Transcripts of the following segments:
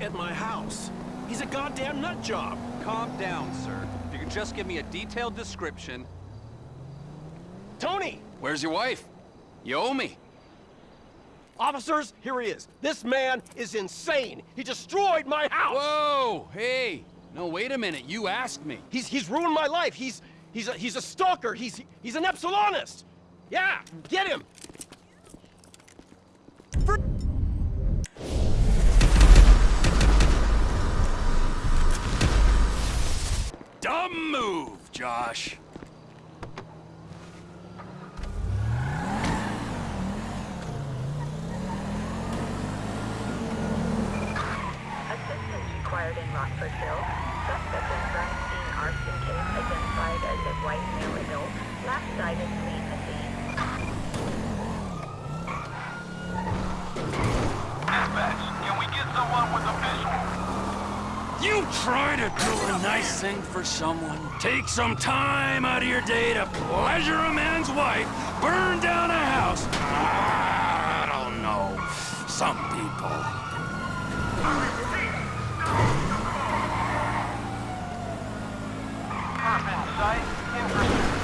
at my house. He's a goddamn nut job. Calm down, sir. If you could just give me a detailed description. Tony! Where's your wife? You owe me. Officers, here he is. This man is insane. He destroyed my house. Whoa! Hey! No, wait a minute. You asked me. He's he's ruined my life. He's he's a he's a stalker. He's he's an Epsilonist. Yeah, get him. Dumb move, Josh. Assistance required in Rockfordville. Suspect in arson case identified as a white male adult. Last sighted fleeing the scene. Dispatch, can we get someone with a visual? You try to do a nice thing for someone, take some time out of your day to pleasure a man's wife, burn down a house. I don't know. Some people. Cop in sight, in pursuit.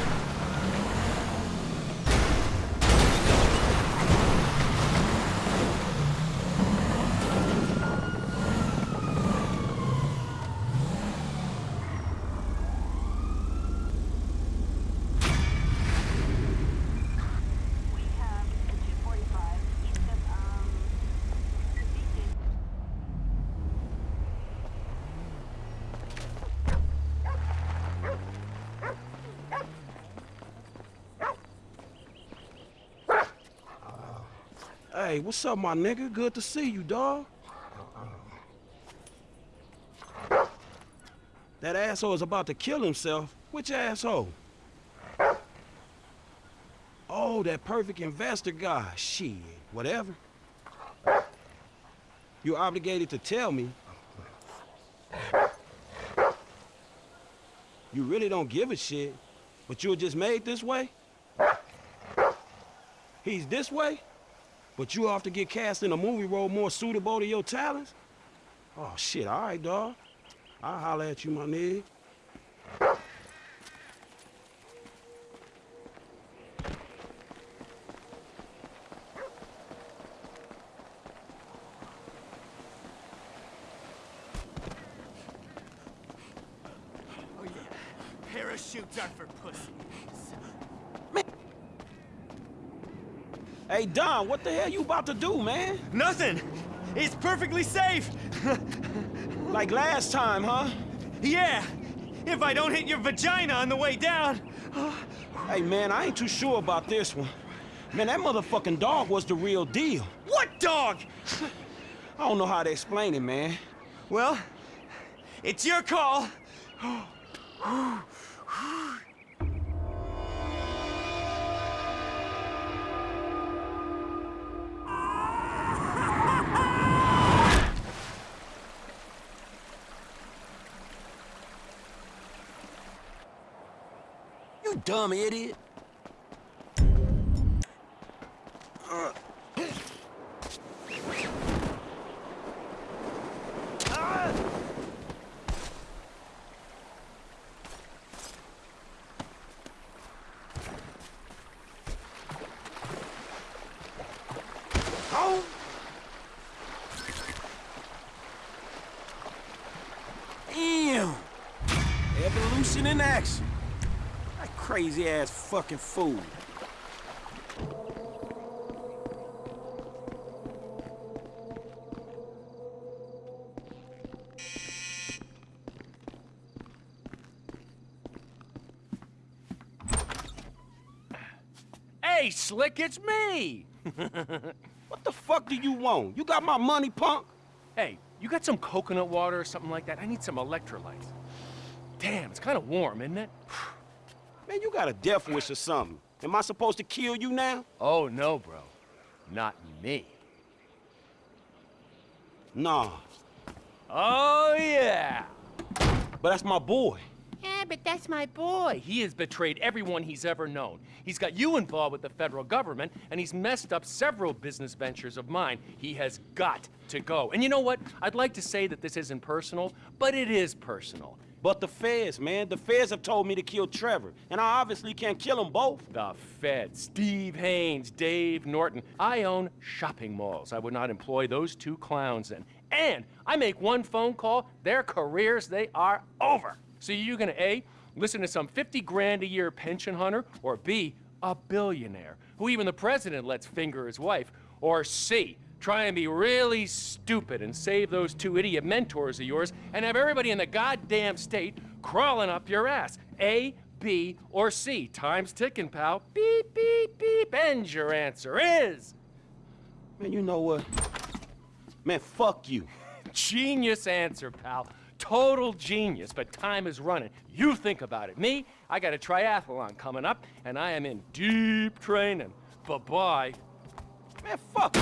We have a 245 east of, um, Beacon. Hey, what's up, my nigga? Good to see you, dawg. That asshole is about to kill himself. Which asshole? Oh, that perfect investor guy. Shit, whatever. You're obligated to tell me. You really don't give a shit, but you're just made this way? He's this way? But you off to get cast in a movie role more suitable to your talents? Oh, shit, all right, dawg. I'll holler at you, my nigga. Oh yeah, parachutes are for pussies. Hey, Don, what the hell you about to do, man? Nothing! It's perfectly safe! Like last time, huh? yeah! If I don't hit your vagina on the way down! Hey, man, I ain't too sure about this one. Man, that motherfucking dog was the real deal. What dog? I don't know how to explain it, man. Well, it's your call. dumb idiot. Oh! Damn! Evolution in action. That crazy ass fucking fool. Hey, Slick, it's me! What the fuck do you want? You got my money, punk? Hey, you got some coconut water or something like that? I need some electrolytes. Damn, it's kind of warm, isn't it? You got a death wish or something. Am I supposed to kill you now? Oh, no, bro. Not me. Nah. Oh, yeah! But that's my boy. Yeah, but that's my boy. He has betrayed everyone he's ever known. He's got you involved with the federal government, and he's messed up several business ventures of mine. He has got to go. And you know what? I'd like to say that this isn't personal, but it is personal. But the feds, man, the feds have told me to kill Trevor, and I obviously can't kill them both. The feds, Steve Haynes, Dave Norton. I own shopping malls. I would not employ those two clowns in. And I make one phone call, their careers, they are over. So you're gonna A, listen to some 50 grand a year pension hunter, or B, a billionaire, who even the president lets finger his wife, or C, try and be really stupid and save those two idiot mentors of yours and have everybody in the goddamn state crawling up your ass. A, B, or C. Time's ticking, pal. Beep, beep, beep. And your answer is... Man, you know what? Man, fuck you. Genius answer, pal. Total genius, but time is running. You think about it. Me, I got a triathlon coming up, and I am in deep training. Bye-bye. Man, fuck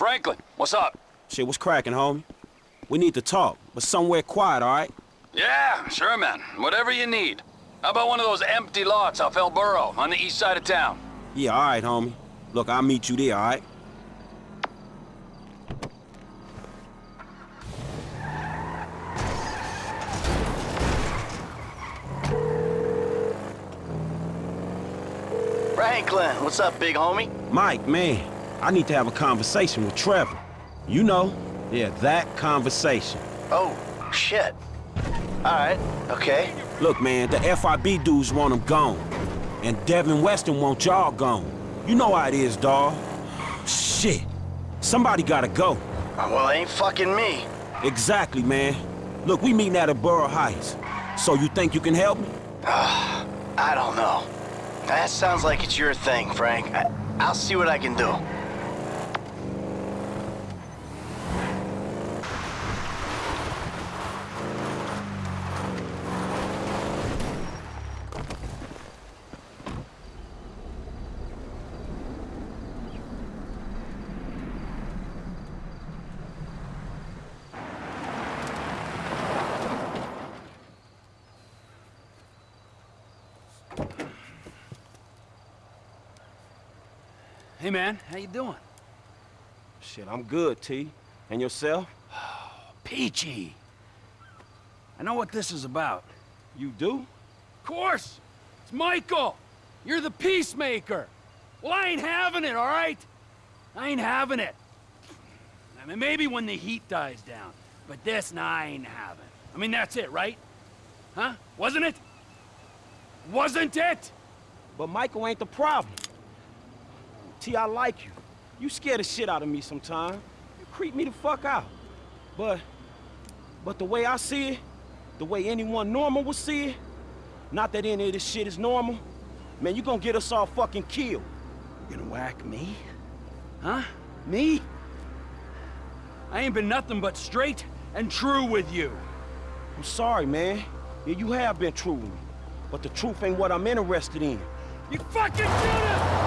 Franklin, what's up? Shit, what's cracking, homie? We need to talk, but somewhere quiet, all right? Yeah, sure, man. Whatever you need. How about one of those empty lots off El Burro on the east side of town? Yeah, all right, homie. Look, I'll meet you there, all right? Franklin, what's up, big homie? Mike, man, I need to have a conversation with Trevor. You know, yeah, that conversation. Oh, shit. Alright, okay. Look, man, the FIB dudes want him gone. And Devin Weston want y'all gone. You know how it is, dawg. Shit. Somebody gotta go. Well, it ain't fucking me. Exactly, man. Look, we meeting at El Burro Heights. So you think you can help me? I don't know. That sounds like it's your thing, Frank. I I'll see what I can do. Hey, man, how you doing? Shit, I'm good, T. And yourself? Peachy. I know what this is about. You do? Of course! It's Michael! You're the peacemaker! Well, I ain't having it, all right? I ain't having it. I mean, maybe when the heat dies down. But this, nah, I ain't having. I mean, that's it, right? Huh? Wasn't it? Wasn't it? But Michael ain't the problem. T, I like you. You scare the shit out of me sometimes. You creep me the fuck out. But, but the way I see it, the way anyone normal would see it, not that any of this shit is normal, man, you gonna get us all fucking killed. You gonna whack me? Huh? Me? I ain't been nothing but straight and true with you. I'm sorry, man. Yeah, you have been true with me. But the truth ain't what I'm interested in. You fucking did it!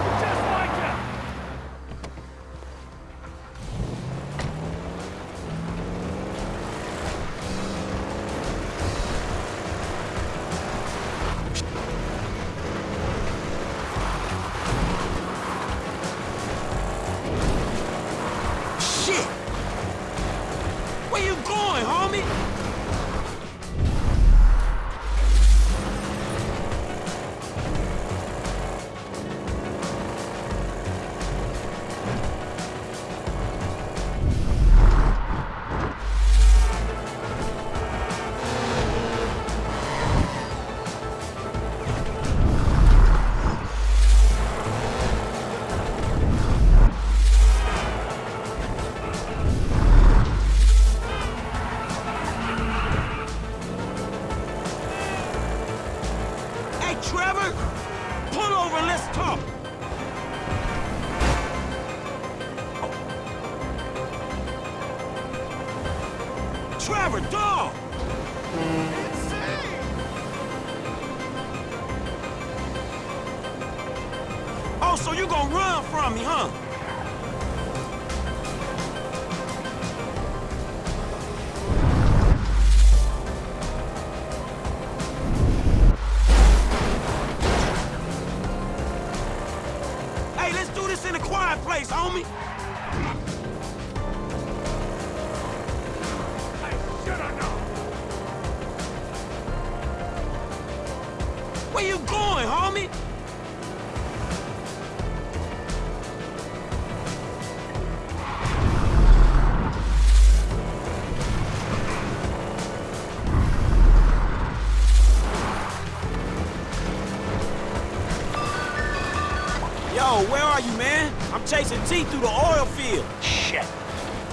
T through the oil field. Shit.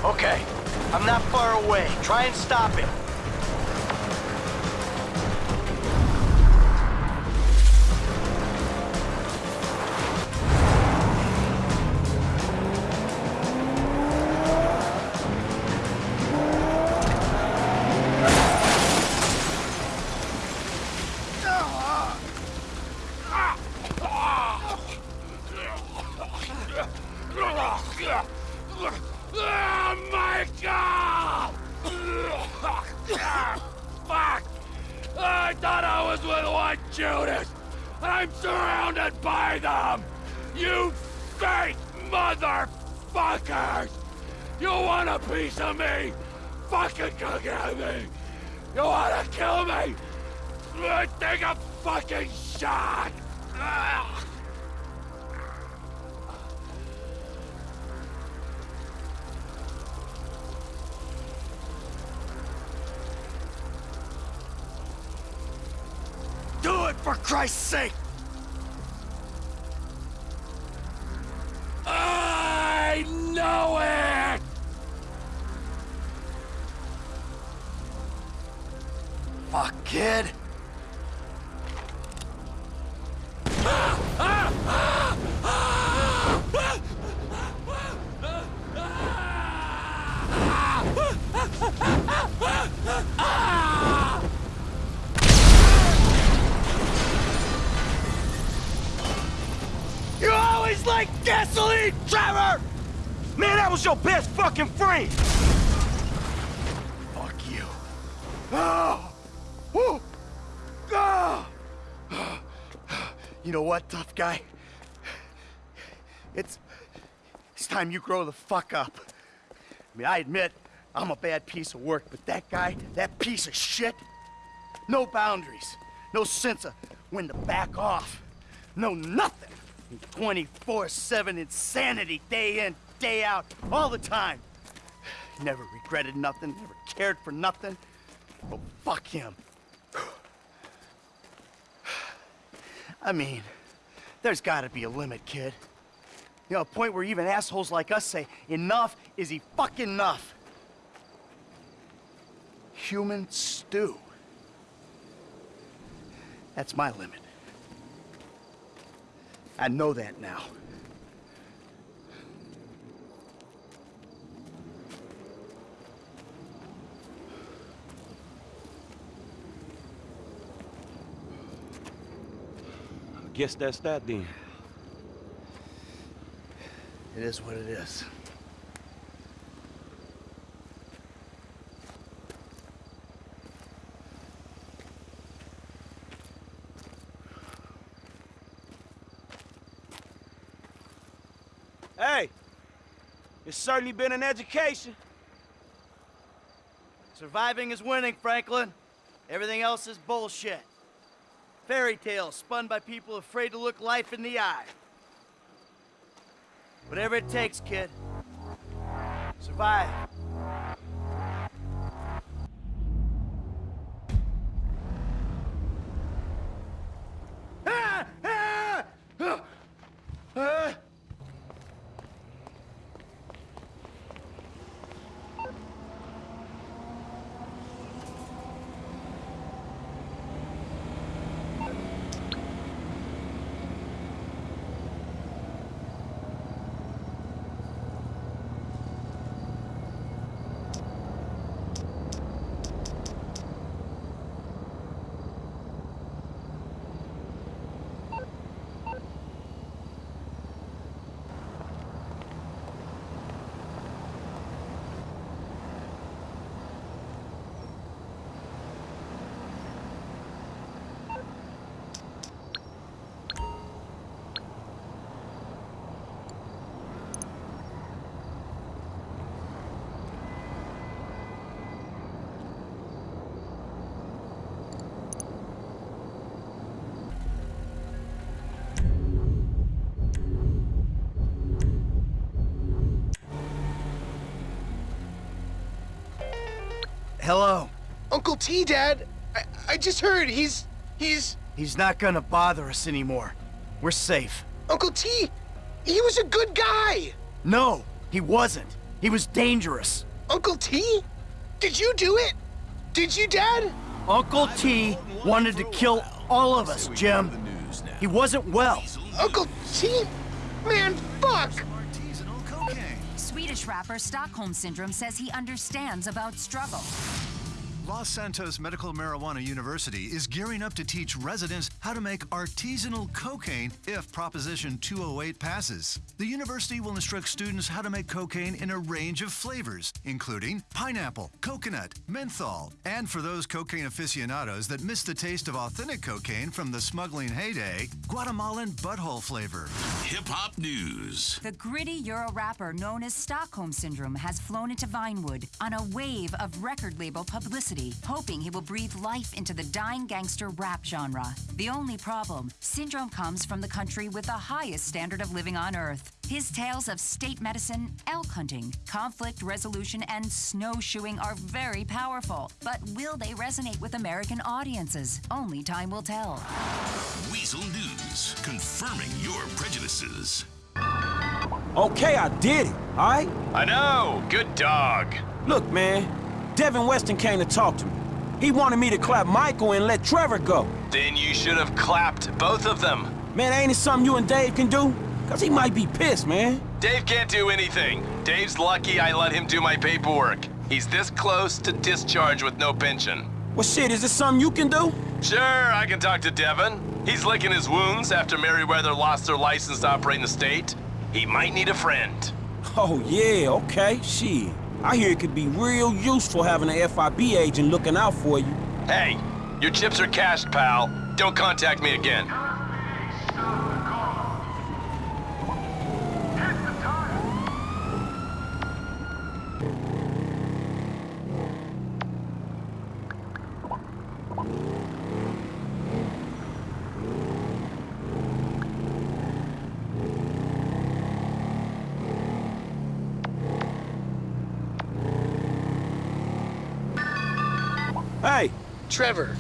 Okay. I'm not far away. Try and stop him. With one Judas, I'm surrounded by them! You fake motherfuckers! You want a piece of me? Fucking come at me! You wanna kill me? Take a fucking shot! Ugh. For Christ's sake! I know it! Fuck, kid. Fuck you. Oh! Woo! Ah! You know what, tough guy? It's... It's time you grow the fuck up. I mean, I admit, I'm a bad piece of work, but that guy, that piece of shit, no boundaries, no sense of when to back off, no nothing. 24-7 insanity, day in, day out, all the time. Never regretted nothing, never cared for nothing. Oh, fuck him. I mean, there's gotta be a limit, kid. You know, a point where even assholes like us say, enough is he fucking enough. Human stew. That's my limit. I know that now. Guess that's that then. It is what it is. Hey, it's certainly been an education. Surviving is winning, Franklin. Everything else is bullshit. Fairy tales spun by people afraid to look life in the eye. Whatever it takes, kid. Survive. Ah! Ah! Ah! Ah! hello. Uncle T, Dad. I, I just heard he's... he's... He's not gonna bother us anymore. We're safe. Uncle T, he was a good guy. No, he wasn't. He was dangerous. Uncle T? Did you do it? Did you, Dad? Uncle T wanted to kill all of us, Jim. He wasn't well. Uncle T? Man, fuck! Swedish rapper Stockholm Syndrome says he understands about struggle. Los Santos Medical Marijuana University is gearing up to teach residents how to make artisanal cocaine if Proposition 208 passes. The university will instruct students how to make cocaine in a range of flavors, including pineapple, coconut, menthol, and for those cocaine aficionados that miss the taste of authentic cocaine from the smuggling heyday, Guatemalan butthole flavor. Hip hop news. The gritty Euro rapper known as Stockholm Syndrome has flown into Vinewood on a wave of record label publicity hoping he will breathe life into the dying gangster rap genre. The only problem, Syndrome comes from the country with the highest standard of living on Earth. His tales of state medicine, elk hunting, conflict resolution, and snowshoeing are very powerful. But will they resonate with American audiences? Only time will tell. Weasel News, confirming your prejudices. Okay, I did it, all right? I know. Good dog. Look, man, Devin Weston came to talk to me. He wanted me to clap Michael and let Trevor go. Then you should have clapped both of them. Man, ain't it something you and Dave can do? Cause he might be pissed, man. Dave can't do anything. Dave's lucky I let him do my paperwork. He's this close to discharge with no pension. Well, shit, is this something you can do? Sure, I can talk to Devin. He's licking his wounds after Merryweather lost their license to operate in the state. He might need a friend. Oh, yeah, okay, shit. I hear it could be real useful having an FIB agent looking out for you. Hey, your chips are cashed, pal. Don't contact me again. Hey! Trevor.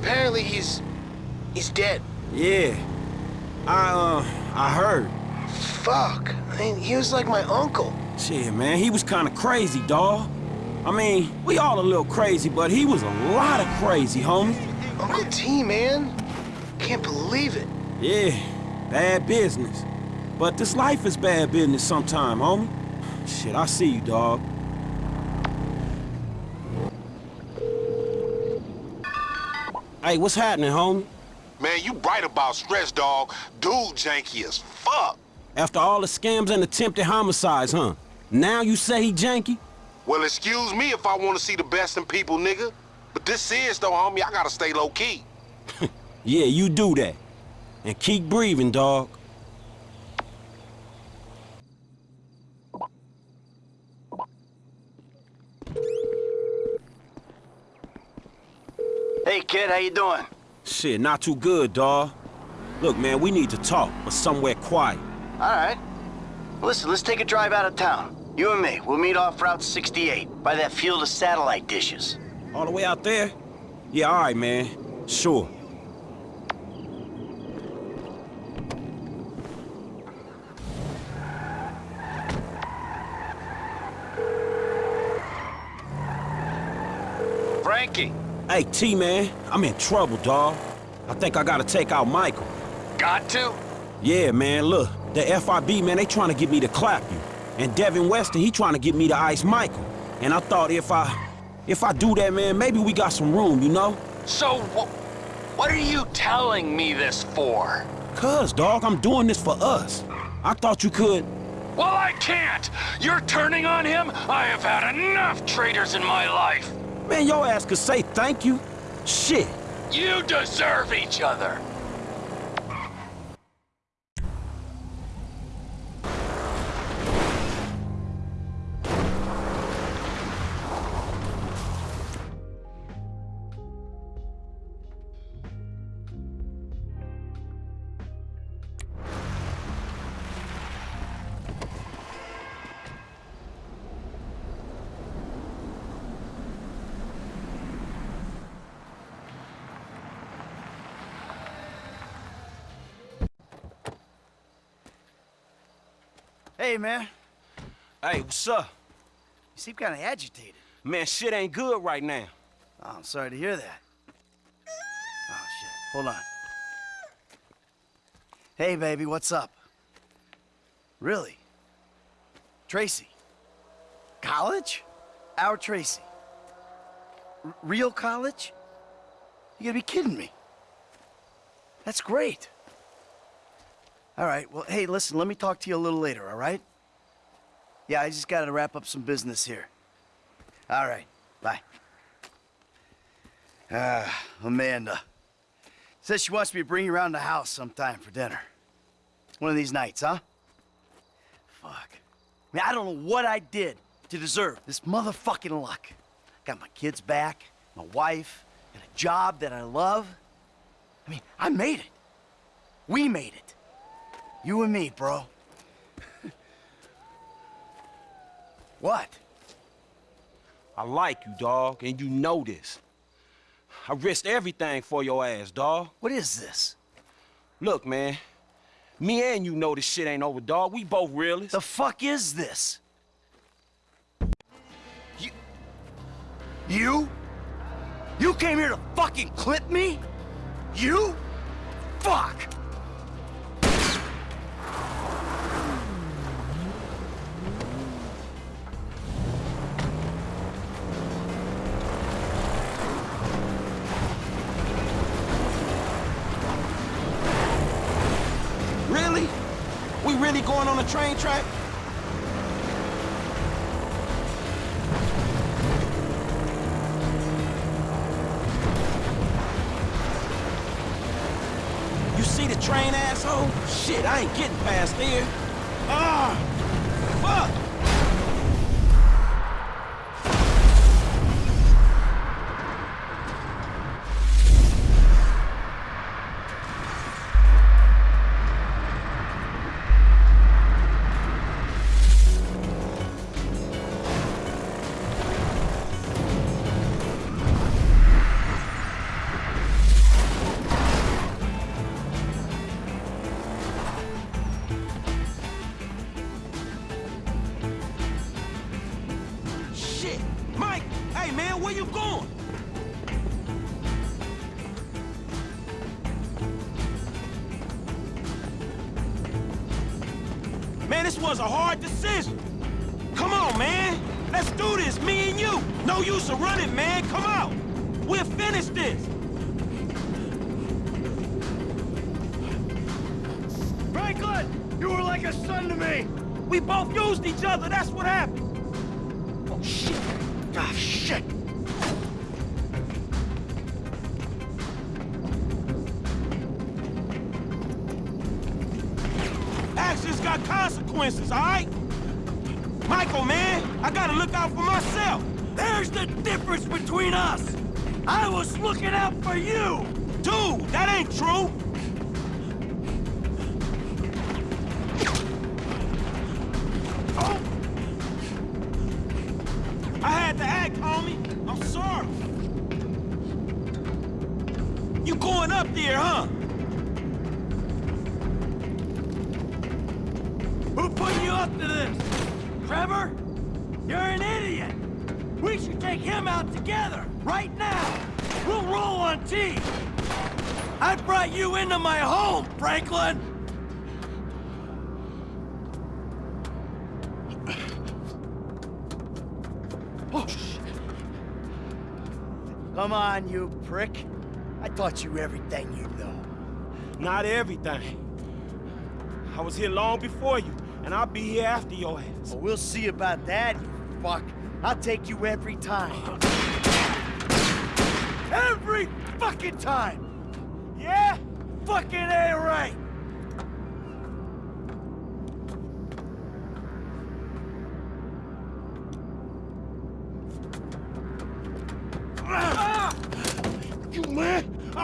Apparently he's... he's dead. Yeah. I, uh, I heard. Fuck. I mean, he was like my uncle. Shit, man, he was kinda crazy, dawg. I mean, we all a little crazy, but he was a lot of crazy, homie. Uncle T, man. Can't believe it. Yeah, bad business. But this life is bad business sometime, homie. Shit, I see you, dawg. Hey, what's happening, homie? Man, you right about stress, dog. Dude janky as fuck. After all the scams and attempted homicides, huh? Now you say he janky? Well, excuse me if I want to see the best in people, nigga. But this is, though, homie, I gotta stay low-key. yeah, you do that. And keep breathing, dog. Hey, kid, how you doing? Shit, not too good, dawg. Look, man, we need to talk, but somewhere quiet. All right. Listen, let's take a drive out of town. You and me, we'll meet off Route 68, by that field of satellite dishes. All the way out there? Yeah, all right, man. Sure. Frankie! Hey, T-Man, I'm in trouble, dawg. I think I gotta take out Michael. Got to? Yeah, man, look. The FIB, man, they trying to get me to clap you. And Devin Weston, he trying to get me to ice Michael. And I thought if I... If I do that, man, maybe we got some room, you know? So, wh what are you telling me this for? Cuz, dog, I'm doing this for us. I thought you could... Well, I can't! You're turning on him? I have had enough traitors in my life! Man, your ass could say thank you. Shit. You deserve each other. Hey, man. Hey, what's up? You seem kind of agitated. Man, shit ain't good right now. Oh, I'm sorry to hear that. Oh, shit. Hold on. Hey, baby, what's up? Really? Tracy? College? Our Tracy? R real college? You gotta be kidding me. That's great. All right, well, hey, listen, let me talk to you a little later, all right? Yeah, I just gotta wrap up some business here. All right, bye. Ah, Amanda. Says she wants me to bring you around the house sometime for dinner. One of these nights, huh? Fuck. I mean, I don't know what I did to deserve this motherfucking luck. Got my kids back, my wife, and a job that I love. I mean, I made it. We made it. You and me, bro. what? I like you, dog, and you know this. I risked everything for your ass, dog. What is this? Look, man. Me and you know this shit ain't over, dog. We both realists. The fuck is this? You... You? You came here to fucking clip me? You? Fuck! A train track? You see the train, asshole? Shit, I ain't getting past there. Ah! Fuck! Taught you everything you know. Not everything. I was here long before you, and I'll be here after your ass. Well, we'll see about that, you fuck. I'll take you every time. Every fucking time! Yeah? Fucking A right!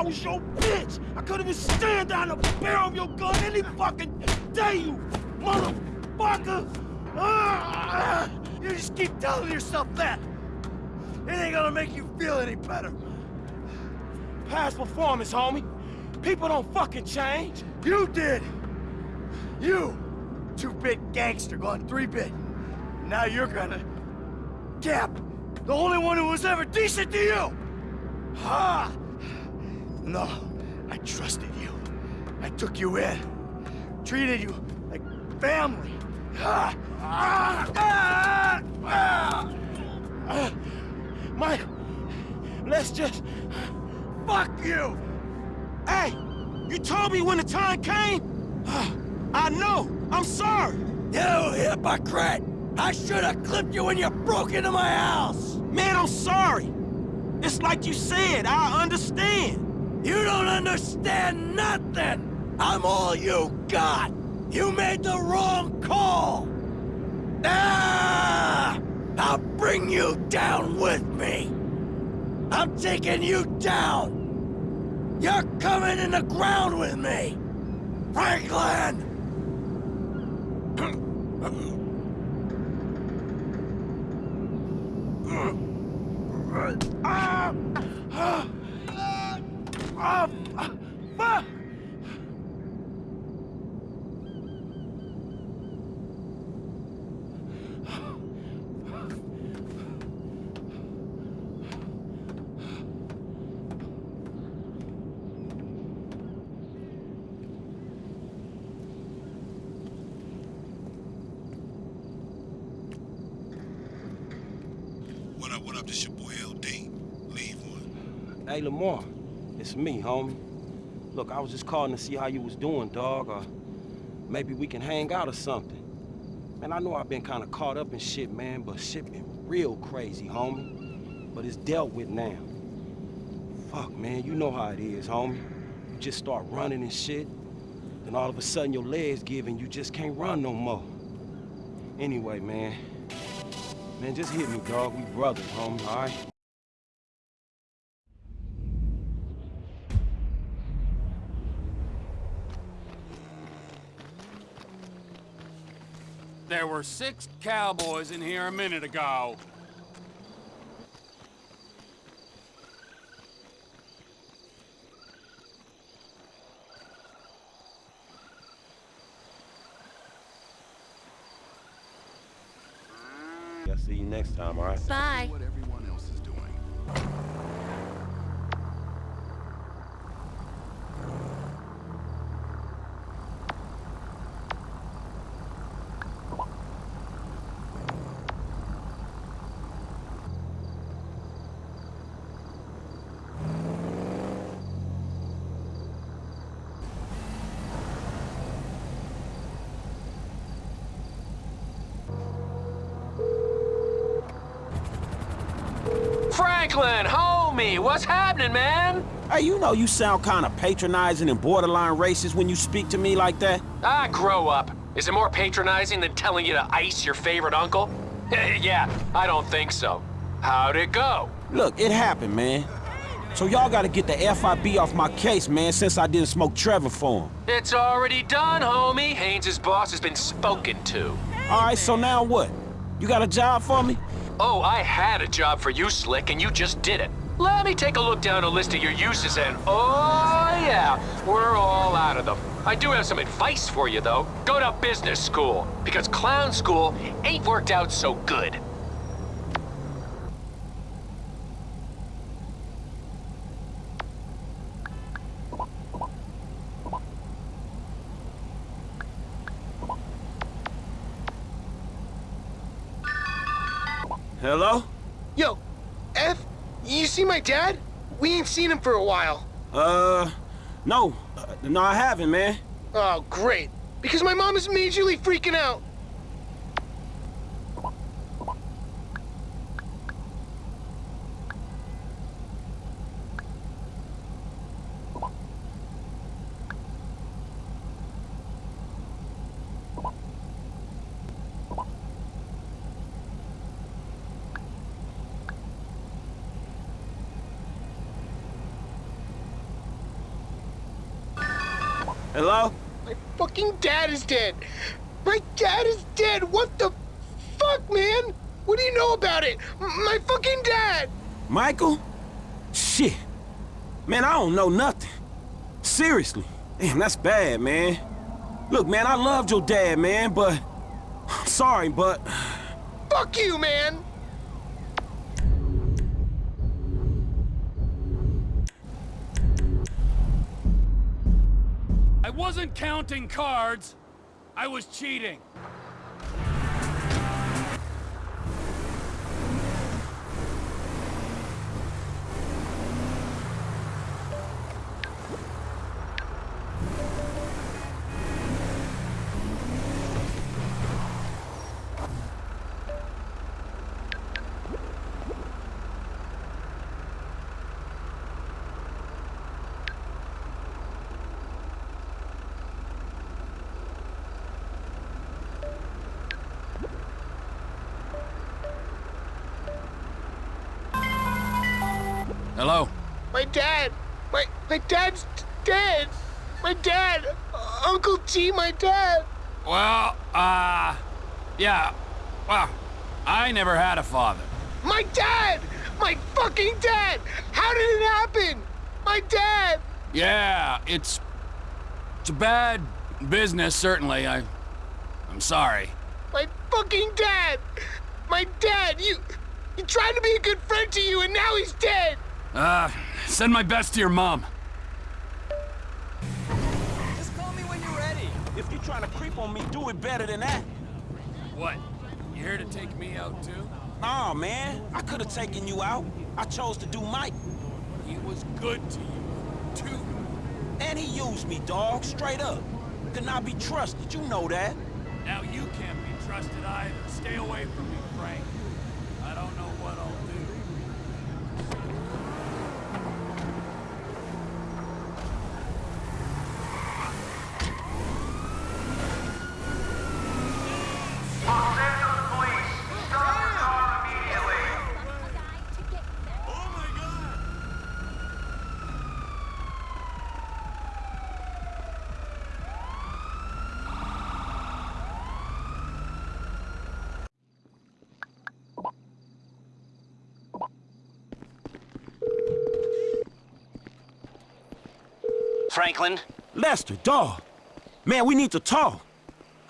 Was your bitch. I could been staring down the barrel of your gun any fucking day, you motherfucker. Ah! You just keep telling yourself that. It ain't gonna make you feel any better. Past performance, homie. People don't fucking change. You did. You. two-bit gangster gone three-bit. Now you're gonna... Cap, the only one who was ever decent to you! Ha! No, I trusted you. I took you in. Treated you like family. Mike, let's just... Fuck you! Hey, you told me when the time came? I know, I'm sorry. You hypocrite! I should have clipped you when you broke into my house! Man, I'm sorry. It's like you said, I understand. You don't understand nothing! I'm all you got! You made the wrong call! Ah! I'll bring you down with me! I'm taking you down! You're coming in the ground with me! Franklin! Ah! What up, what up? This your boy LD. Leave one. Hey, Lamar. It's me, homie. Look, I was just calling to see how you was doing, dog, or maybe we can hang out or something. Man, I know I've been kind of caught up in shit, man, but shit been real crazy, homie. But it's dealt with now. Fuck, man, you know how it is, homie. You just start running and shit, then all of a sudden your legs give and you just can't run no more. Anyway, man. Man, just hit me, dog. We brothers, homie, all right? There were six cowboys in here a minute ago. I'll see you next time, all right? Bye. What everyone else is doing. Franklin, homie, what's happening, man? Hey, you know you sound kind of patronizing and borderline racist when you speak to me like that. Ah, grow up. Is it more patronizing than telling you to ice your favorite uncle? yeah, I don't think so. How'd it go? Look, it happened, man. So y'all gotta get the FIB off my case, man, since I didn't smoke Trevor for him. It's already done, homie. Haynes' boss has been spoken to. All right, so now what? You got a job for me? Oh, I had a job for you, Slick, and you just did it. Let me take a look down a list of your uses and, oh yeah, we're all out of them. I do have some advice for you, though. Go to business school, because clown school ain't worked out so good. Hello? Yo, F, you see my dad? We ain't seen him for a while. Uh, no. Uh, no, I haven't, man. Oh, great. Because my mom is majorly freaking out. Hello? My fucking dad is dead. My dad is dead. What the fuck, man? What do you know about it? My fucking dad. Michael? Shit. Man, I don't know nothing. Seriously. Damn, that's bad, man. Look, man, I loved your dad, man, but... I'm sorry, but... Fuck you, man! Wasn't counting cards. I was cheating. Dad! My, my dad's dead! My dad! Uncle G, my dad! Well, uh, yeah, well, I never had a father. My dad! My fucking dad! How did it happen? My dad! Yeah, it's, it's a bad business, certainly. I, I'm sorry. My fucking dad! My dad! You, he tried to be a good friend to you and now he's dead! Uh, send my best to your mom. Just call me when you're ready. If you're trying to creep on me, do it better than that. What? You here to take me out too? Nah, man. I could have taken you out. I chose to do Mike. He was good to you, too. And he used me, dog, straight up. Could not be trusted, you know that. Now you can't be trusted either. Stay away from me, Frank. I don't know what I'll do. Los Angeles Police, stop your car immediately. Franklin? Lester, dog. Man, we need to talk.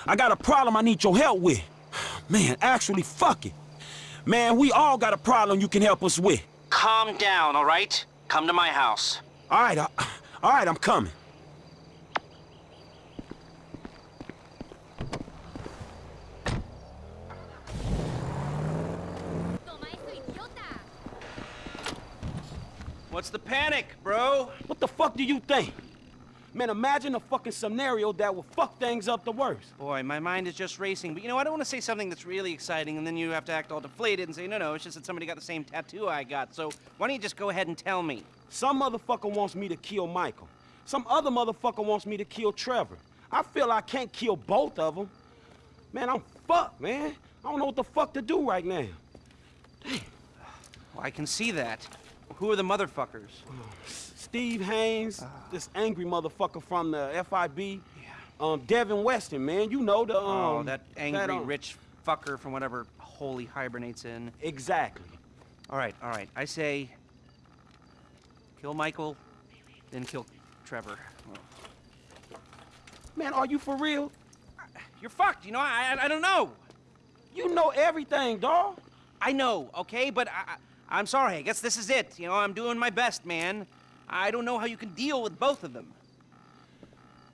I got a problem I need your help with. Man, actually, fuck it. Man, we all got a problem you can help us with. Calm down, all right? Come to my house. All right, I, all right, I'm coming. What's the panic, bro? What the fuck do you think? Man, imagine a fucking scenario that will fuck things up the worst. Boy, my mind is just racing. But you know, I don't want to say something that's really exciting, and then you have to act all deflated and say, no, no, it's just that somebody got the same tattoo I got. So why don't you just go ahead and tell me? Some motherfucker wants me to kill Michael. Some other motherfucker wants me to kill Trevor. I feel I can't kill both of them. Man, I'm fucked, man. I don't know what the fuck to do right now. Well, I can see that. Who are the motherfuckers? Oh, Steve Haynes, this angry motherfucker from the FIB. Yeah. Um, Devin Weston, man. You know the, um... oh, that angry um, rich fucker from whatever hole he hibernates in. Exactly. All right, all right. I say kill Michael, then kill Trevor. Man, are you for real? You're fucked. You know, I, I, I don't know. You know everything, dawg. I know, okay, but I, I, I'm sorry. I guess this is it. You know, I'm doing my best, man. I don't know how you can deal with both of them.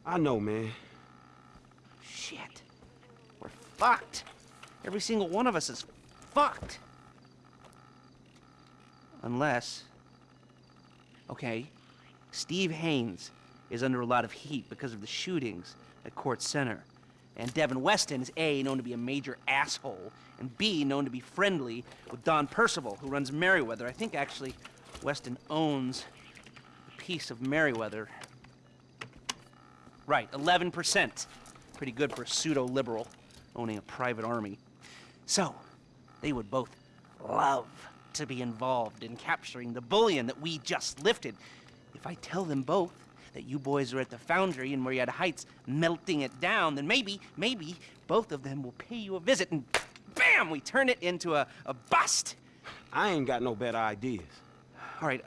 I know, man. Shit. We're fucked. Every single one of us is fucked. Unless. Okay, Steve Haynes is under a lot of heat because of the shootings at Court Center. And Devin Weston is A, known to be a major asshole, and B, known to be friendly with Don Percival, who runs Merryweather. I think actually Weston owns piece of Merryweather. Right, 11%. Pretty good for a pseudo liberal owning a private army. So, they would both love to be involved in capturing the bullion that we just lifted. If I tell them both that you boys are at the foundry in Murrieta Heights melting it down, then maybe, maybe both of them will pay you a visit and bam, we turn it into a, a bust. I ain't got no better ideas. All right,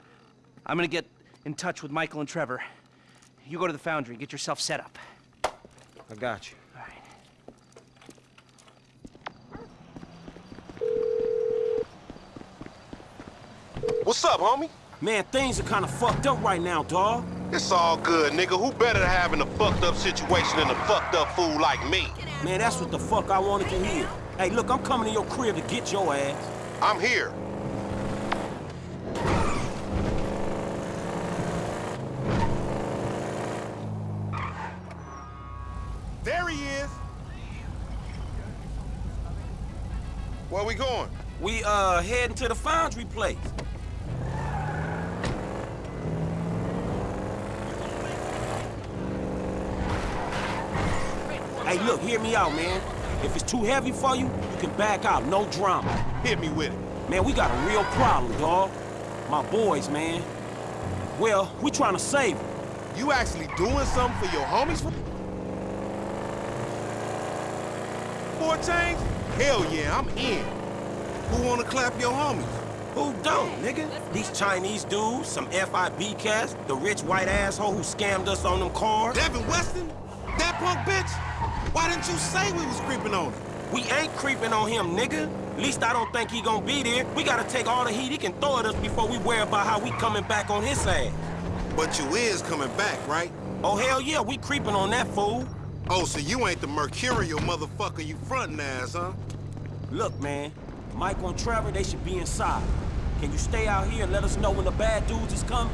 I'm gonna get in touch with Michael and Trevor. You go to the foundry, and get yourself set up. I got you. All right. What's up, homie? Man, things are kind of fucked up right now, dawg. It's all good, nigga. Who better to have in a fucked up situation than a fucked up fool like me? Man, that's what the fuck I wanted to hear. Hey, look, I'm coming to your crib to get your ass. I'm here. There he is. Where we going? We, uh, heading to the foundry place. Hey, look, hear me out, man. If it's too heavy for you, you can back out, no drama. Hit me with it. Man, we got a real problem, dog. My boys, man. Well, we trying to save them. You actually doing something for your homies for, for a change? Hell yeah, I'm in. Who wanna clap your homies? Who don't, nigga? These Chinese dudes, some FIB cats, the rich white asshole who scammed us on them cars. Devin Weston? That punk bitch? Why didn't you say we was creeping on him? We ain't creeping on him, nigga. Least I don't think he gonna be there. We gotta take all the heat he can throw at us before we worry about how we coming back on his ass. But you is coming back, right? Oh, hell yeah, we creeping on that fool. Oh, so you ain't the mercurial motherfucker you frontin' as, huh? Look, man, Mike and Trevor, they should be inside. Can you stay out here and let us know when the bad dudes is coming?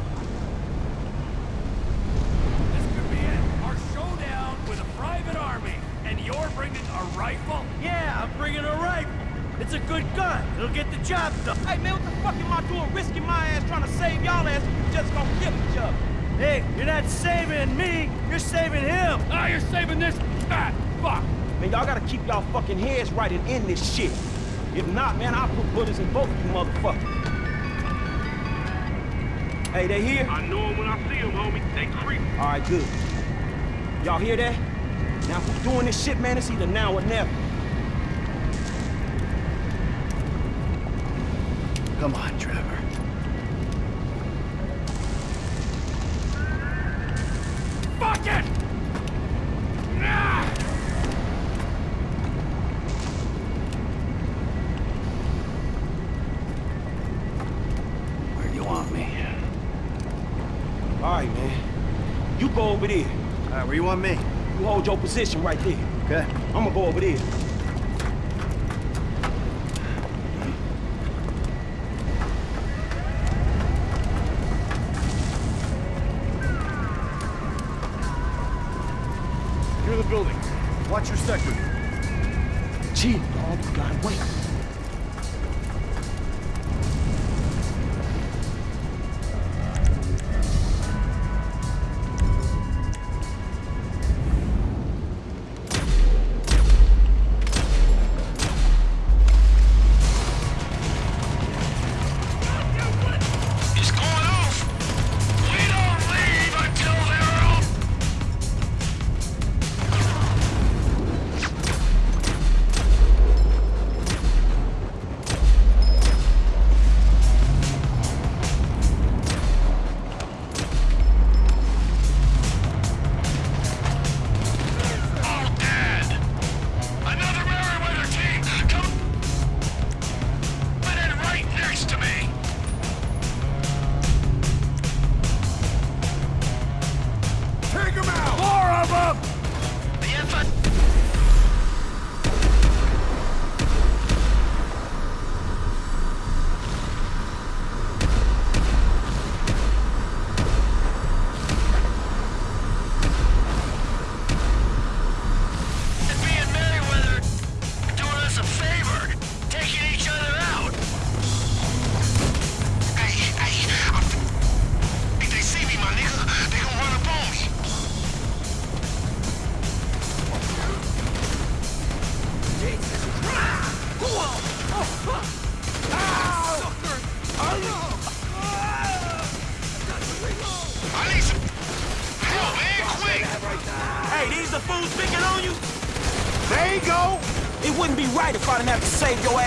This could be it. Our showdown with a private army. And you're bringing a rifle? Yeah, I'm bringing a rifle. It's a good gun. It'll get the job done. Hey, man, what the fuck am I doing risking my ass trying to save y'all ass when you just gonna kill each other? Hey, you're not saving me. You're saving him. Ah, you're saving this fat fuck. Man, y'all gotta keep y'all fucking heads right and end this shit. If not, man, I'll put bullets in both of you motherfuckers. Hey, they here? I know them when I see them, homie. They creep. All right, good. Y'all hear that? Now, if we're doing this shit, man, it's either now or never. Come on, Trevor. Fuck it! Where you want me? You hold your position right there. Okay. I'm gonna go over there.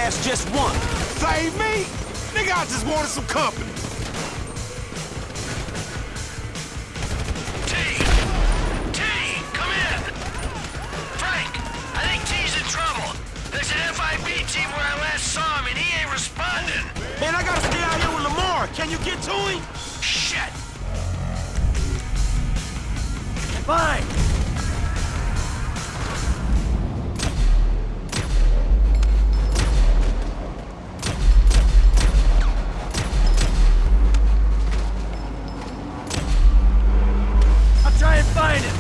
Ass just one. Save me? Nigga, I just wanted some company. Find him!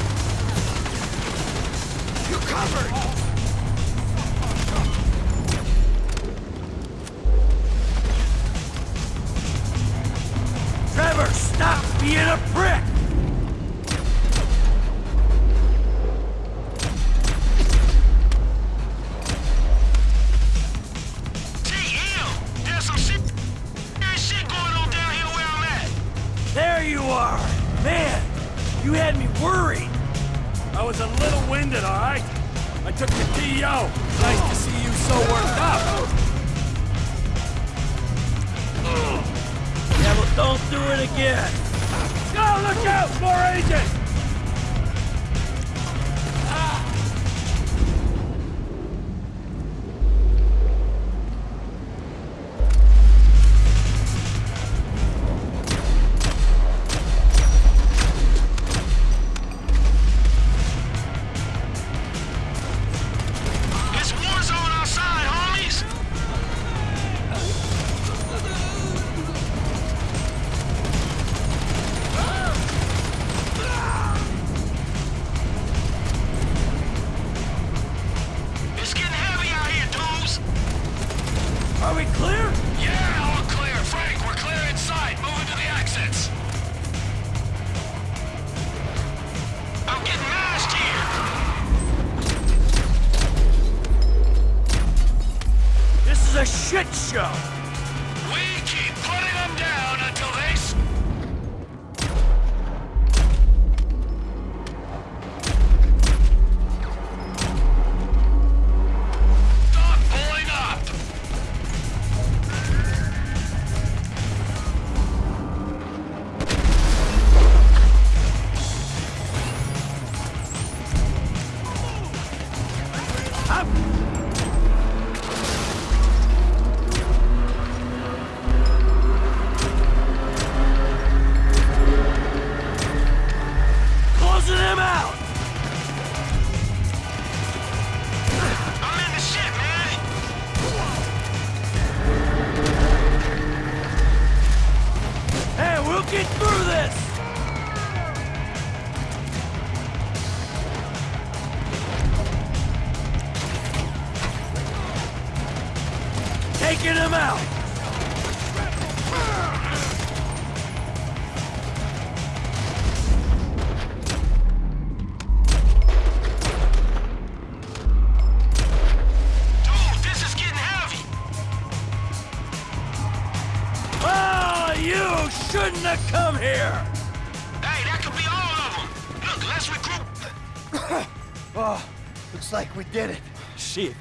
You covered!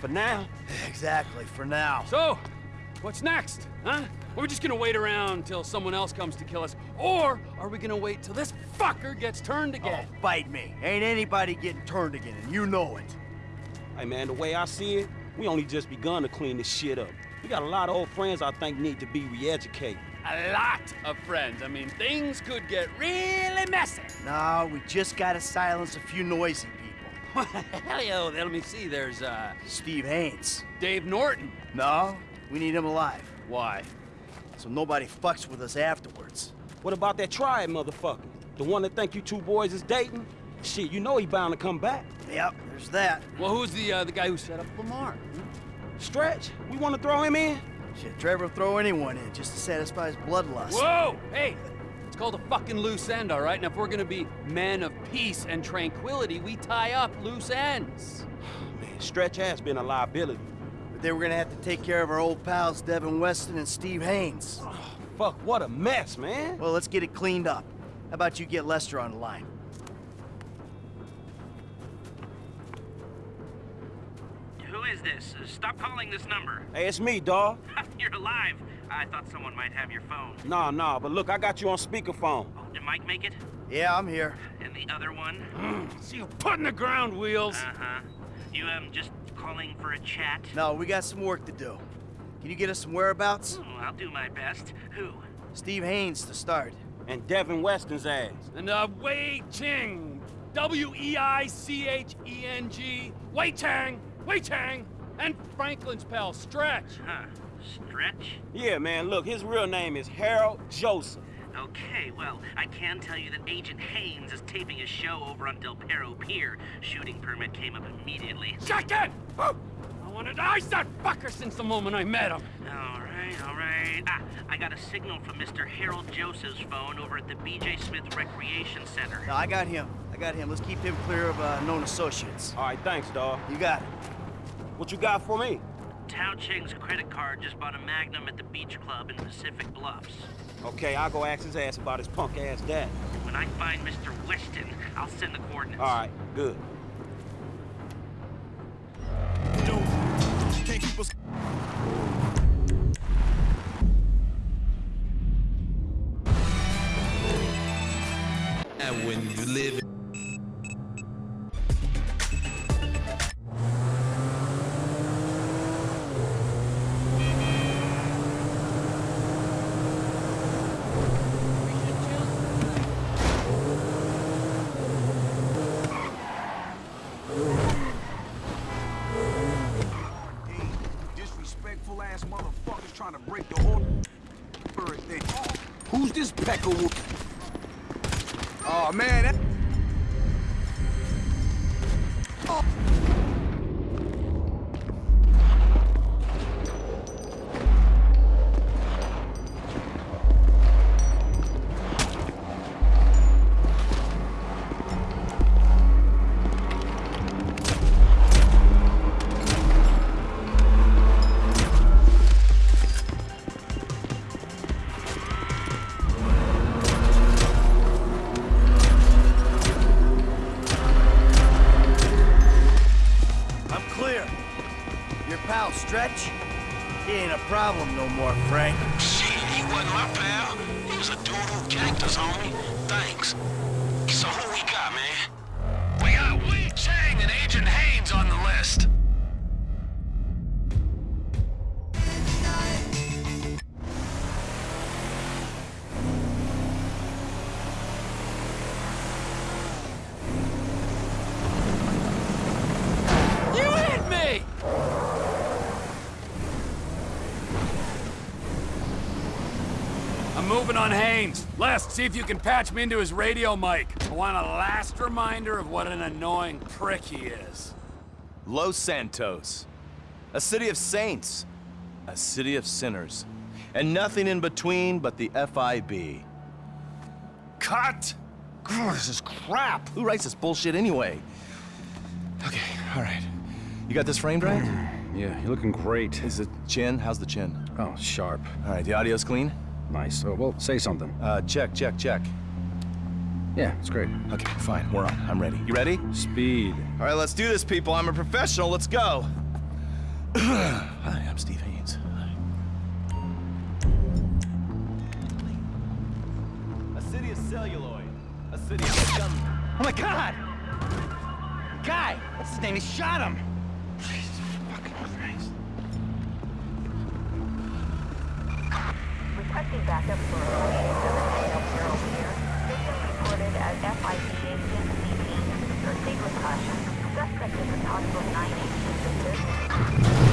For now. Exactly, for now. So, what's next, huh? Are we just gonna wait around till someone else comes to kill us? Or are we gonna wait till this fucker gets turned oh, again? Oh, bite me. Ain't anybody getting turned again, and you know it. Hey, man, the way I see it, we only just begun to clean this shit up. We got a lot of old friends I think need to be re-educated. A lot of friends. I mean, things could get really messy. No, we just gotta silence a few noisy people. Hell yeah, let me see. There's, uh... Steve Haynes. Dave Norton. No, we need him alive. Why? So nobody fucks with us afterwards. What about that triad motherfucker? The one that think you two boys is dating? Shit, you know he bound to come back. Yep, there's that. Well, who's the, uh, the guy who set up Lamar? Stretch, we want to throw him in? Shit, Trevor will throw anyone in just to satisfy his bloodlust. Whoa! Hey! It's called a fucking loose end, all right? And if we're gonna be men of peace and tranquility, we tie up loose ends. Man, Stretch has been a liability. But then we're gonna have to take care of our old pals Devin Weston and Steve Haynes. Fuck, what a mess, man. Well, let's get it cleaned up. How about you get Lester on the line? Who is this? Uh, Stop calling this number. Hey, it's me, dawg. You're alive. I thought someone might have your phone. Nah, nah, but look, I got you on speakerphone. Did Mike make it? Yeah, I'm here. And the other one? See you putting the ground wheels. Uh-huh. You, um, just calling for a chat? No, we got some work to do. Can you get us some whereabouts? Oh, I'll do my best. Who? Steve Haynes to start. And Devin Weston's ass. And uh, Wei Cheng. W E I C H E N G. Wei Chang. Wei Chang. And Franklin's pal, Stretch. Huh. Stretch? Yeah, man, look, his real name is Harold Joseph. Okay, well, I can tell you that Agent Haynes is taping a show over on Del Perro Pier. Shooting permit came up immediately. Shut it! Oh, I wanted to ice that fucker since the moment I met him. All right, all right. Ah, I got a signal from Mr. Harold Joseph's phone over at the B.J. Smith Recreation Center. No, I got him. I got him. Let's keep him clear of uh, known associates. All right, thanks, dawg. You got it. What you got for me? Tao Cheng's credit card just bought a Magnum at the beach club in Pacific Bluffs. Okay, I'll go ask his ass about his punk ass dad. When I find Mr. Weston, I'll send the coordinates. All right, good. Can't keep us. And when you live. Problem no more, Frank. Shit, he wasn't my pal. He was a dude who ganked us, homie. Thanks. So who we Les, see if you can patch me into his radio mic. I want a last reminder of what an annoying prick he is. Los Santos. A city of saints. A city of sinners. And nothing in between but the FIB. Cut! Grr, this is crap! Who writes this bullshit anyway? Okay, alright. You got this framed right? Yeah, you're looking great. Is the chin? How's the chin? Oh, sharp. Alright, the audio's clean? Nice. Oh, well, say something. Uh, check, check, check. Yeah, it's great. Okay, fine, we're on. I'm ready. You ready? Speed. Alright, let's do this, people. I'm a professional. Let's go. Hi, I'm Steve Haynes. A city of celluloid. A city of scum. Oh my god! Guy! What's his name? He shot him! Requesting backup for location 7 Del Perro Pier. System reported as agent CT. Proceed with caution. Suspect is a possible 918 visitor.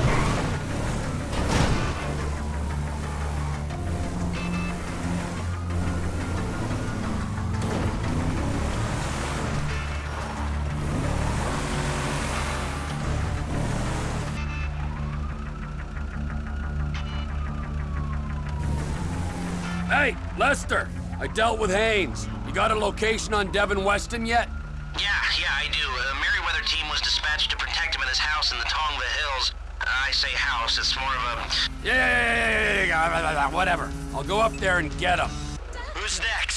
Lester! I dealt with Haynes. You got a location on Devin Weston yet? Yeah, yeah, I do. A Merryweather team was dispatched to protect him in his house in the Tongva Hills. I say house, it's more of a... Yeah, yeah, yeah, yeah, yeah, yeah, whatever. I'll go up there and get him. Who's next?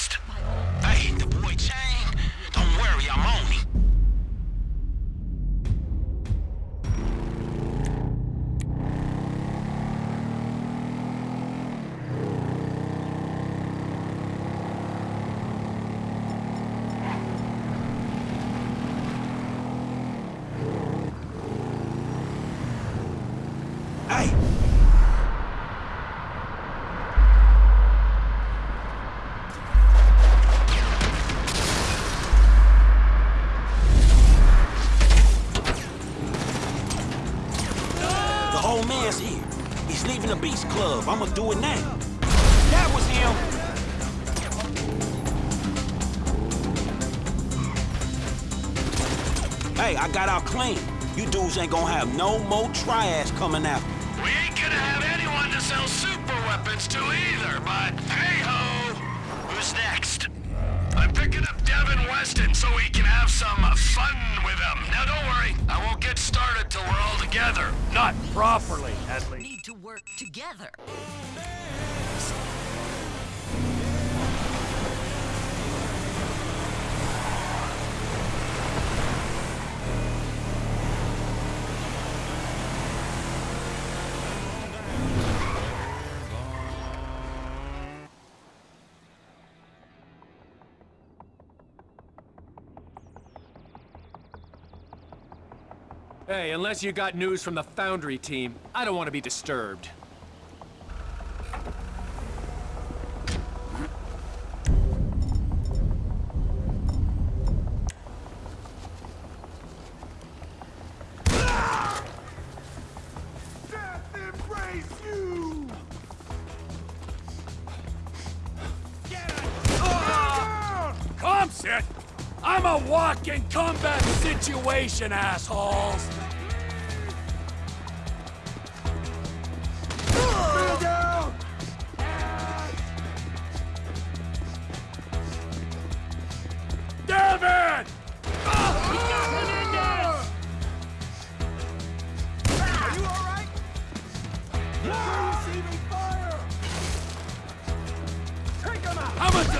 Dudes ain't gonna have no more triads coming after. We ain't gonna have anyone to sell super weapons to either, but hey-ho! Who's next? I'm picking up Devin Weston so we can have some uh, fun with him. Now don't worry, I won't get started till we're all together. Not properly, at least. We need to work together. Hey, unless you got news from the Foundry team, I don't want to be disturbed. I'm a walking combat situation, assholes!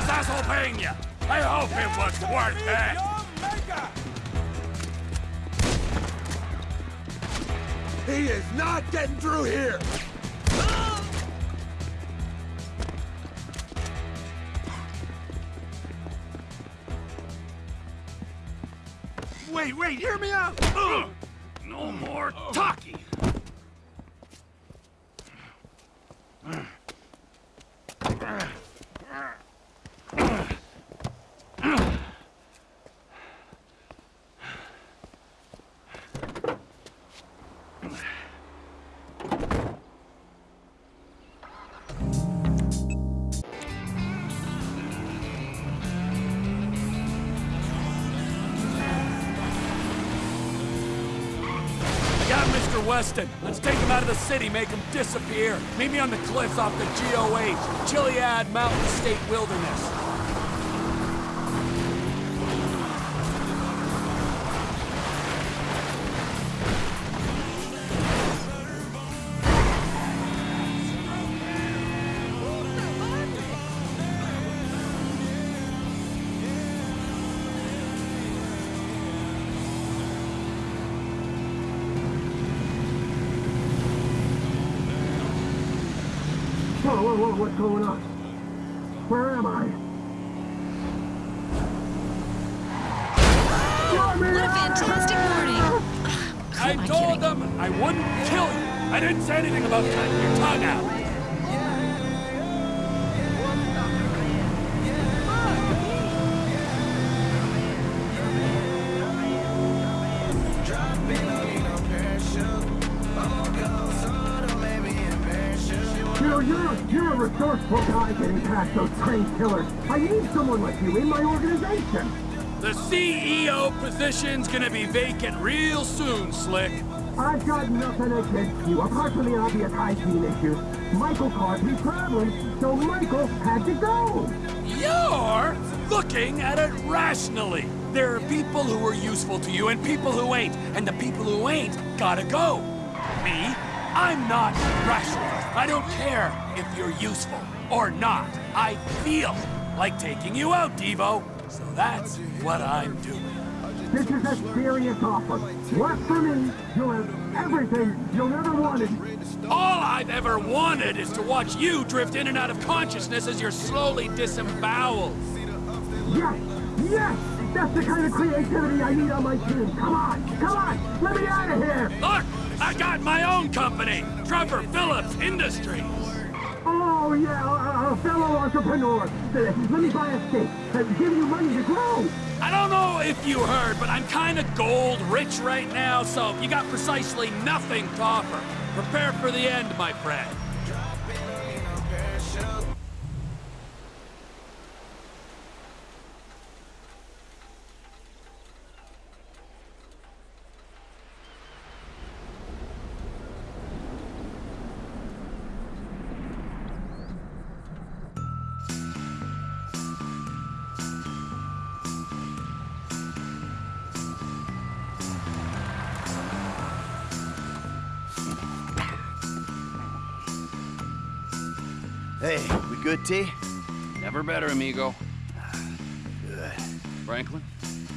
Is asshole paying you? I hope it was worth it! He is not getting through here! Wait, wait, hear me out! No more talking! City, make him disappear. Meet me on the cliffs off the GOH, Chiliad Mountain State Wilderness. Organization. The CEO position's gonna be vacant real soon, Slick. I've got nothing against you, apart from the obvious hygiene issue. Michael caught me traveling, so Michael had to go. You're looking at it rationally. There are people who are useful to you and people who ain't, and the people who ain't gotta go. Me? I'm not rational. I don't care if you're useful or not. I feel like taking you out, Devo. That's what I'm doing. This is a serious offer. Work for me, you'll have everything you'll ever wanted. All I've ever wanted is to watch you drift in and out of consciousness as you're slowly disemboweled. Yes, yes, that's the kind of creativity I need on my team. Come on, come on, let me out of here. Look, I got my own company, Trevor Phillips Industries. Oh, yeah, a fellow entrepreneur. Let me buy a stake. Uh, give you money to grow. I don't know if you heard, but I'm kind of gold rich right now, so you got precisely nothing to offer. Prepare for the end, my friend. Amigo. Good. Franklin?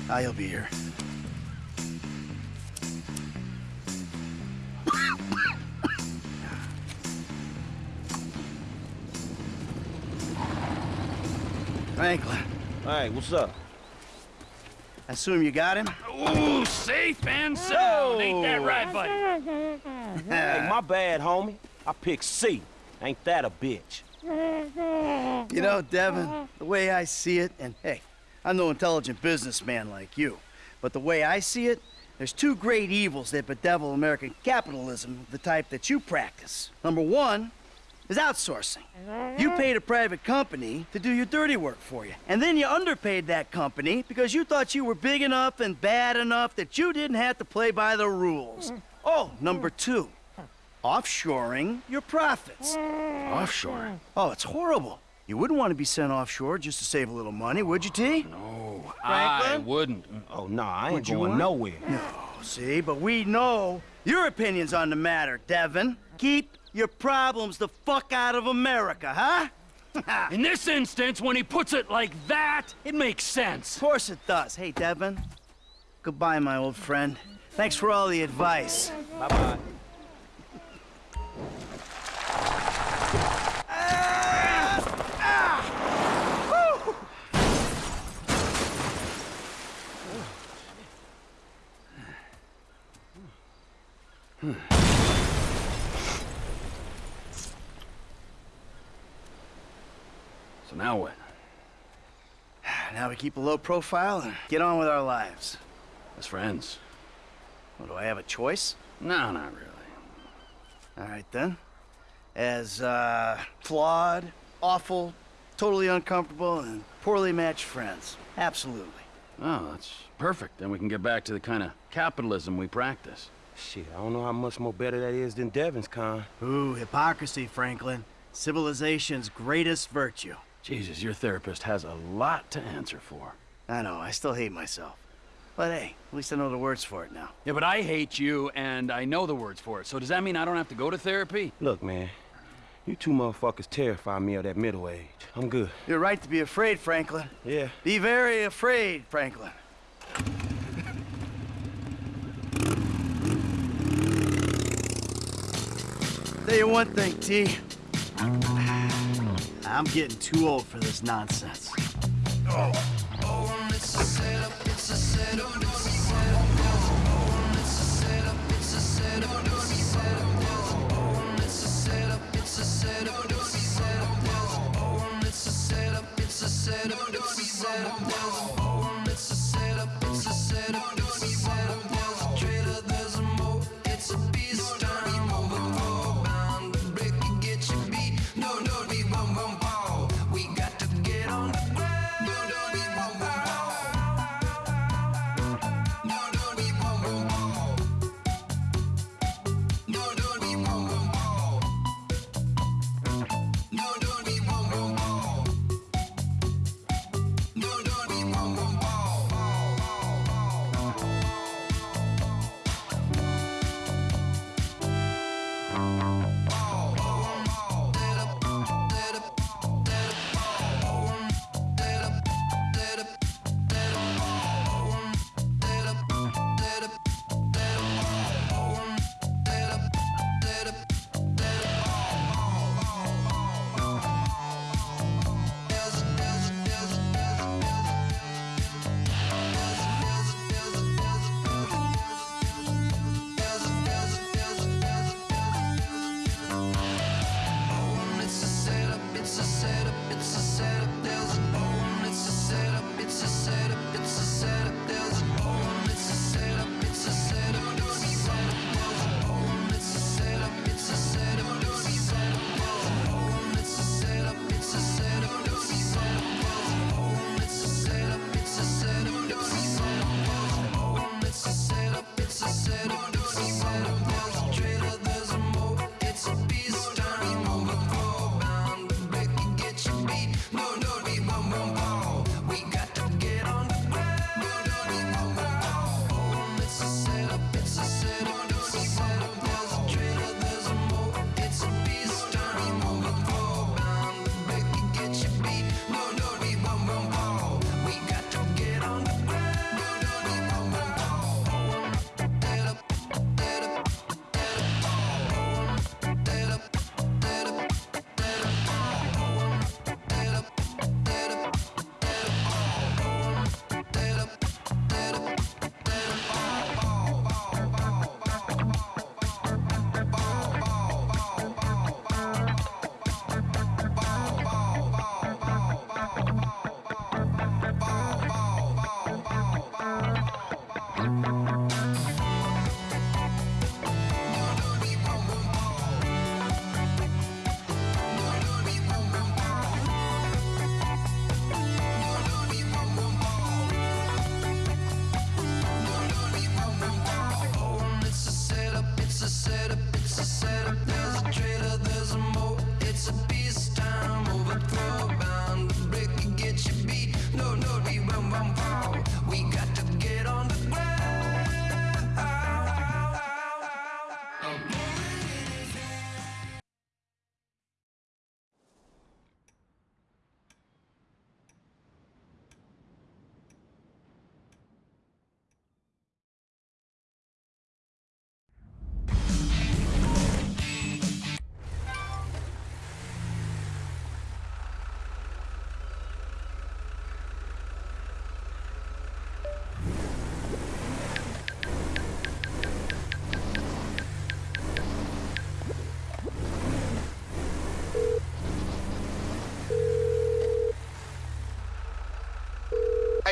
Ah, I'll be here. Franklin. Hey, what's up? I assume you got him? Ooh, safe and sound. Ain't that right, buddy? hey, my bad, homie. I picked C. Ain't that a bitch? You know, Devin, the way I see it, and hey, I'm no intelligent businessman like you, but the way I see it, there's two great evils that bedevil American capitalism, the type that you practice. Number one is outsourcing. You paid a private company to do your dirty work for you, and then you underpaid that company because you thought you were big enough and bad enough that you didn't have to play by the rules. Oh, number two, offshoring your profits. Offshore? Oh, it's horrible. You wouldn't want to be sent offshore just to save a little money, would you, T? No, I wouldn't. Oh, no, I ain't Would you going want? nowhere. No, see, but we know your opinions on the matter, Devin. Keep your problems the fuck out of America, huh? In this instance, when he puts it like that, it makes sense. Of course it does. Hey, Devin. Goodbye, my old friend. Thanks for all the advice. Bye-bye. So now what? Now we keep a low profile and get on with our lives. As friends? Well, do I have a choice? No, not really. All right, then. As, uh, flawed, awful, totally uncomfortable, and poorly matched friends. Absolutely. Oh, that's perfect. Then we can get back to the kind of capitalism we practice. Shit, I don't know how much more better that is than Devin's con. Ooh, hypocrisy, Franklin. Civilization's greatest virtue. Jesus, your therapist has a lot to answer for. I know, I still hate myself. But hey, at least I know the words for it now. Yeah, but I hate you, and I know the words for it. So does that mean I don't have to go to therapy? Look, man, you two motherfuckers terrify me of that middle age. I'm good. You're right to be afraid, Franklin. Yeah. Be very afraid, Franklin. Tell you one thing, T. I'm getting too old for this nonsense. Oh. It's a it's a it's a it's a it's a it's a it's a it's a it's a it's a it's a it's a.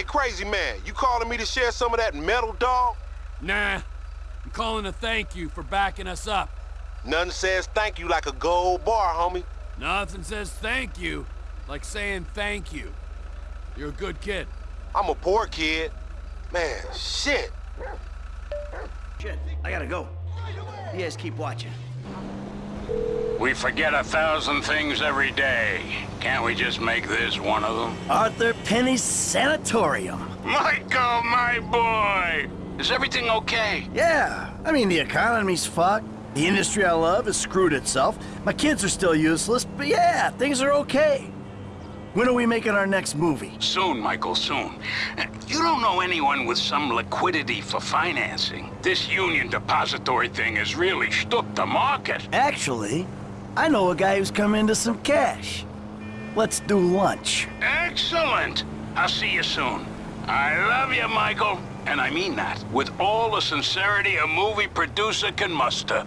crazy man, you calling me to share some of that metal, dog? Nah. I'm calling to thank you for backing us up. Nothing says thank you like a gold bar, homie. Nothing says thank you like saying thank you. You're a good kid. I'm a poor kid. Man, shit. Shit, I gotta go. You guys keep watching. We forget a thousand things every day. Can't we just make this one of them? Arthur Penny's Sanatorium. Michael, my boy! Is everything okay? Yeah, I mean, the economy's fucked. The industry I love has screwed itself. My kids are still useless, but yeah, things are okay. When are we making our next movie? Soon, Michael, soon. You don't know anyone with some liquidity for financing. This Union Depository thing has really stuck the market. Actually, I know a guy who's come into some cash. Let's do lunch. Excellent! I'll see you soon. I love you, Michael. And I mean that, with all the sincerity a movie producer can muster.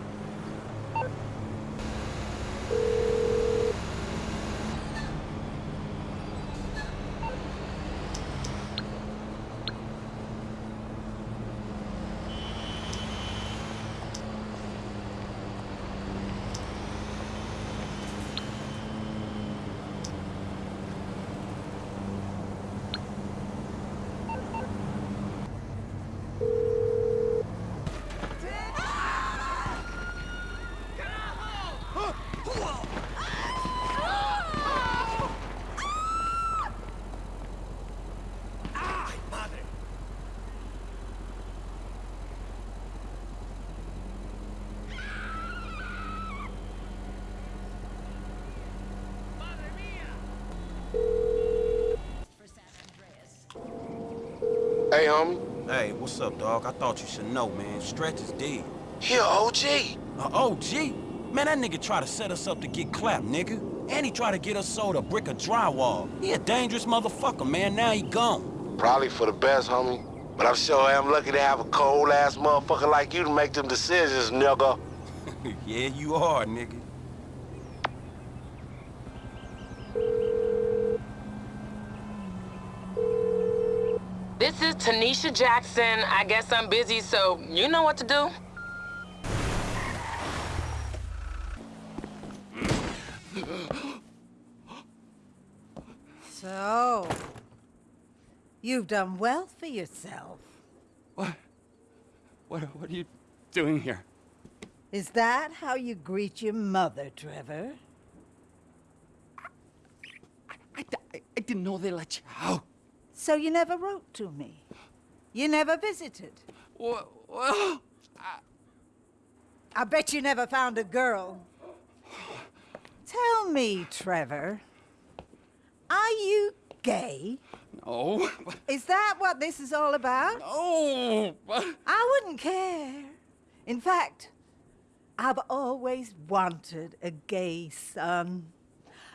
Hey, homie. Hey, what's up, dog? I thought you should know, man. Stretch is dead. He a OG. A OG? Man, that nigga tried to set us up to get clapped, nigga. And he tried to get us sold a brick of drywall. He a dangerous motherfucker, man. Now he gone. Probably for the best, homie. But I'm sure I am lucky to have a cold-ass motherfucker like you to make them decisions, nigga. yeah, you are, nigga. This is Tanisha Jackson. I guess I'm busy, so you know what to do. So, you've done well for yourself. What? What, what are you doing here? Is that how you greet your mother, Trevor? I, I, I didn't know they let you out. So you never wrote to me? You never visited? Well, well I bet you never found a girl. Tell me, Trevor, are you gay? No. Is that what this is all about? No. I wouldn't care. In fact, I've always wanted a gay son.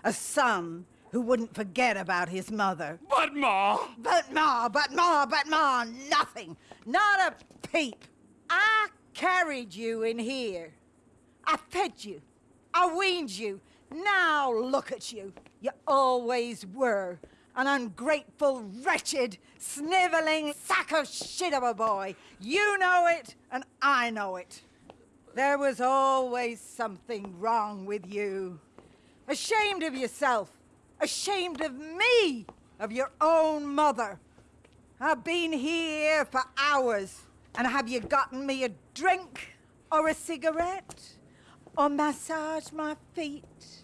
A son who wouldn't forget about his mother. But Ma! But Ma, but Ma, but Ma, nothing. Not a peep. I carried you in here. I fed you. I weaned you. Now look at you. You always were. An ungrateful, wretched, sniveling sack of shit of a boy. You know it, and I know it. There was always something wrong with you. Ashamed of yourself. Ashamed of me. Of your own mother. I've been here for hours. And have you gotten me a drink? Or a cigarette? Or massage my feet?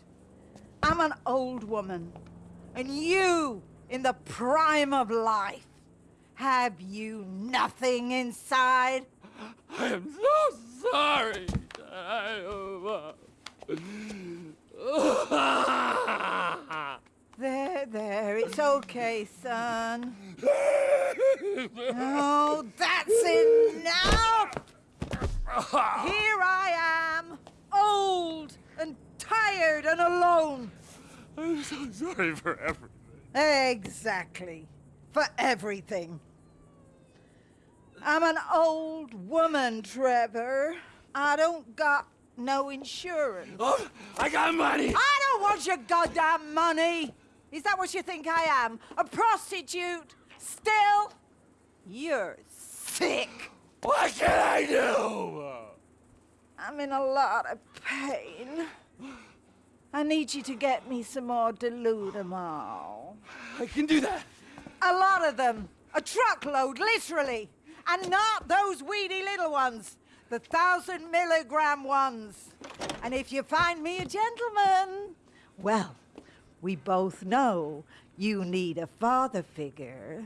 I'm an old woman. And you, in the prime of life, have you nothing inside? I am so sorry. There, there, it's okay, son. Oh, that's enough! Here I am, old and tired and alone. I'm so sorry for everything. Exactly. For everything. I'm an old woman, Trevor. I don't got no insurance. Oh, I got money! I don't want your goddamn money! Is that what you think I am? A prostitute? Still, you're sick. What can I do? I'm in a lot of pain. I need you to get me some more Deludamol. I can do that. A lot of them. A truckload, literally. And not those weedy little ones. The thousand milligram ones. And if you find me a gentleman, well, we both know you need a father figure.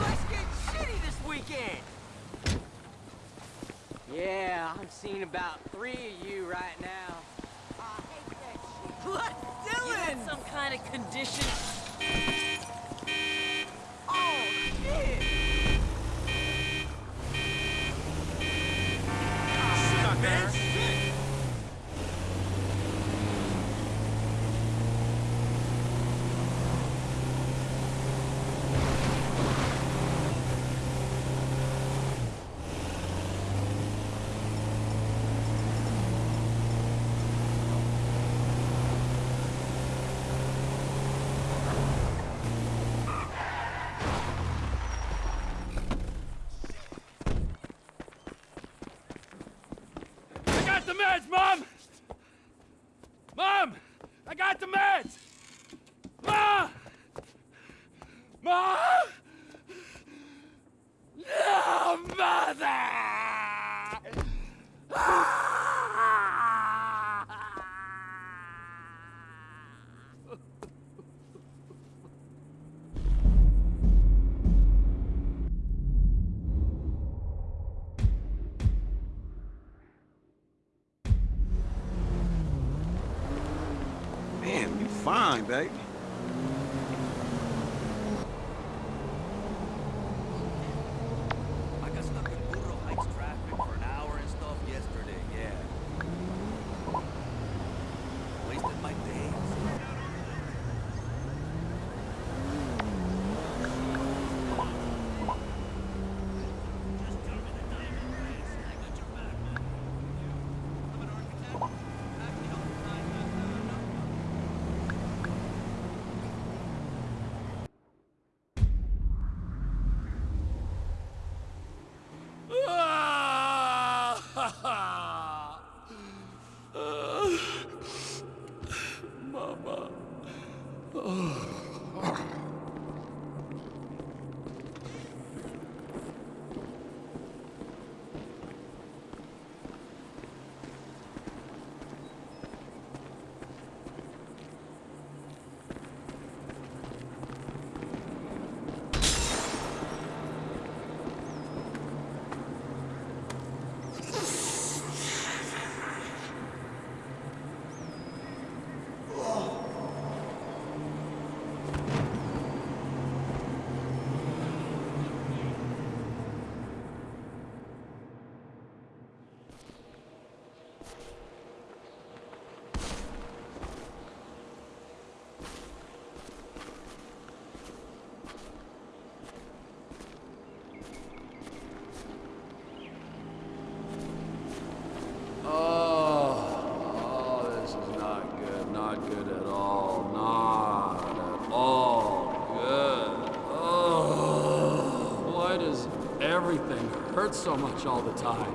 Let's get shitty this weekend. Yeah, I'm seeing about three of you right now. What, Dylan? some kind of condition. Oh shit! man, shit. I got the meds, Mom! Mom! I got the meds! Mom! Mom! No, Mother! Man, you fine, baby. I got stuck in Burro Heights traffic for an hour and stuff yesterday, yeah. Wasted my days. Mama. Oh, oh, this is not good. Not good at all. Not at all good. So much all the time?